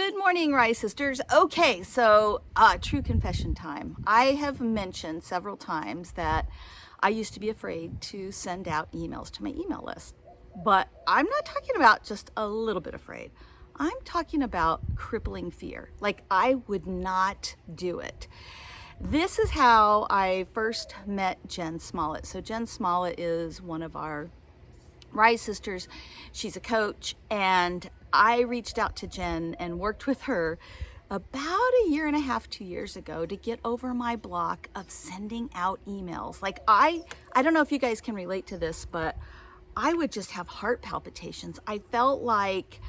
Good morning, Rise Sisters. Okay, so uh, true confession time. I have mentioned several times that I used to be afraid to send out emails to my email list. But I'm not talking about just a little bit afraid. I'm talking about crippling fear. Like I would not do it. This is how I first met Jen Smollett. So Jen Smollett is one of our Rise Sisters. She's a coach and I reached out to Jen and worked with her about a year and a half, two years ago to get over my block of sending out emails. Like I, I don't know if you guys can relate to this, but I would just have heart palpitations. I felt like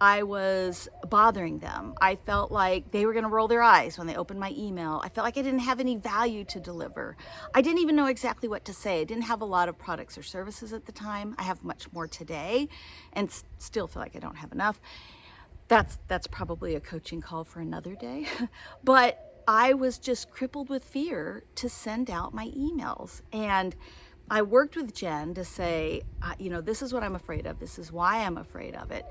I was bothering them. I felt like they were going to roll their eyes when they opened my email. I felt like I didn't have any value to deliver. I didn't even know exactly what to say. I didn't have a lot of products or services at the time. I have much more today and still feel like I don't have enough. That's that's probably a coaching call for another day. but I was just crippled with fear to send out my emails and I worked with Jen to say, uh, you know, this is what I'm afraid of. This is why I'm afraid of it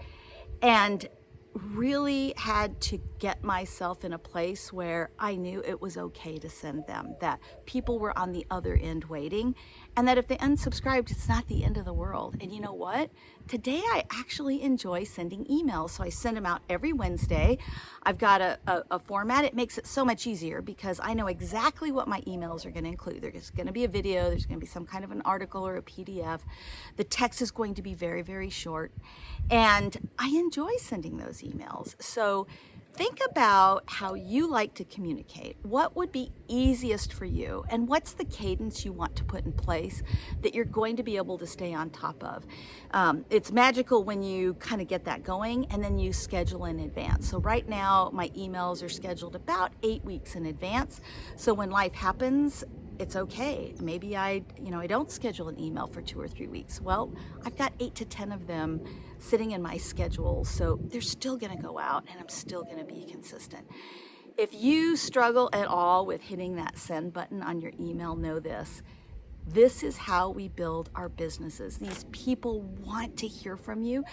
and really had to get myself in a place where I knew it was okay to send them, that people were on the other end waiting, and that if they unsubscribed, it's not the end of the world. And you know what? Today I actually enjoy sending emails, so I send them out every Wednesday. I've got a, a, a format. It makes it so much easier because I know exactly what my emails are going to include. There's going to be a video, there's going to be some kind of an article or a PDF. The text is going to be very, very short, and I enjoy sending those emails. So think about how you like to communicate. What would be easiest for you? And what's the cadence you want to put in place that you're going to be able to stay on top of? Um, it's magical when you kind of get that going and then you schedule in advance. So right now, my emails are scheduled about eight weeks in advance. So when life happens, it's okay. Maybe I, you know, I don't schedule an email for two or three weeks. Well, I've got eight to 10 of them sitting in my schedule. So they're still gonna go out and I'm still gonna be consistent. If you struggle at all with hitting that send button on your email, know this, this is how we build our businesses. These people want to hear from you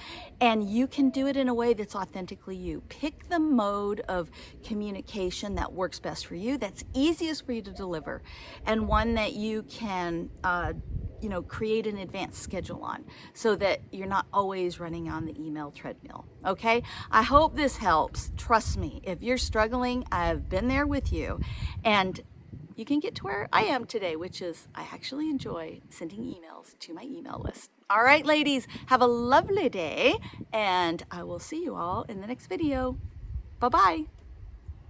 and you can do it in a way that's authentically you. Pick the mode of communication that works best for you, that's easiest for you to deliver, and one that you can uh, you know, create an advanced schedule on so that you're not always running on the email treadmill. Okay. I hope this helps. Trust me, if you're struggling, I've been there with you and you can get to where I am today, which is I actually enjoy sending emails to my email list. All right, ladies, have a lovely day, and I will see you all in the next video. Bye-bye.